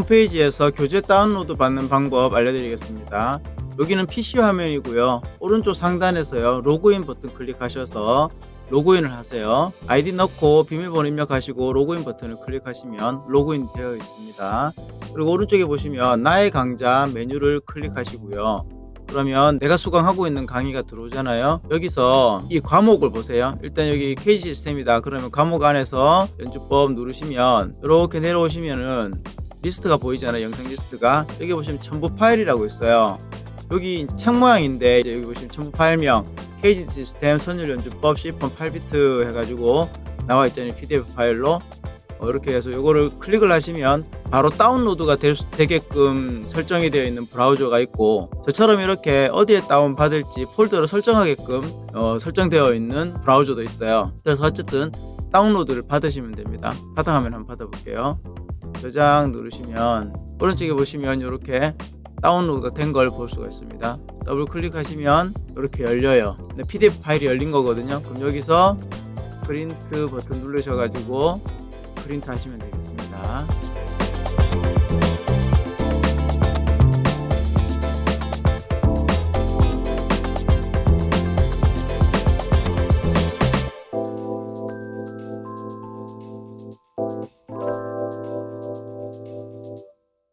홈페이지에서 교재 다운로드 받는 방법 알려드리겠습니다. 여기는 PC 화면이고요. 오른쪽 상단에서요. 로그인 버튼 클릭하셔서 로그인을 하세요. 아이디 넣고 비밀번호 입력하시고 로그인 버튼을 클릭하시면 로그인 되어 있습니다. 그리고 오른쪽에 보시면 나의 강좌 메뉴를 클릭하시고요. 그러면 내가 수강하고 있는 강의가 들어오잖아요. 여기서 이 과목을 보세요. 일단 여기 KG 시스템이다. 그러면 과목 안에서 연주법 누르시면 이렇게 내려오시면은 리스트가 보이잖아요. 영상 리스트가 여기 보시면 첨부 파일이라고 있어요. 여기 책 모양인데 여기 보시면 첨부 파일명 KG 시스템 선율 연주법 C4 8비트 해가지고 나와 있잖아요. PDF 파일로 어, 이렇게 해서 이거를 클릭을 하시면 바로 다운로드가 될 수, 되게끔 설정이 되어 있는 브라우저가 있고 저처럼 이렇게 어디에 다운 받을지 폴더를 설정하게끔 어, 설정되어 있는 브라우저도 있어요. 그래서 어쨌든 다운로드를 받으시면 됩니다. 바탕화면 한번 받아볼게요. 저장 누르시면 오른쪽에 보시면 이렇게 다운로드가 된걸 볼 수가 있습니다. 더블 클릭하시면 이렇게 열려요. PDF 파일이 열린 거거든요. 그럼 여기서 프린트 버튼 누르셔가지고 프린트 하시면 되겠습니다.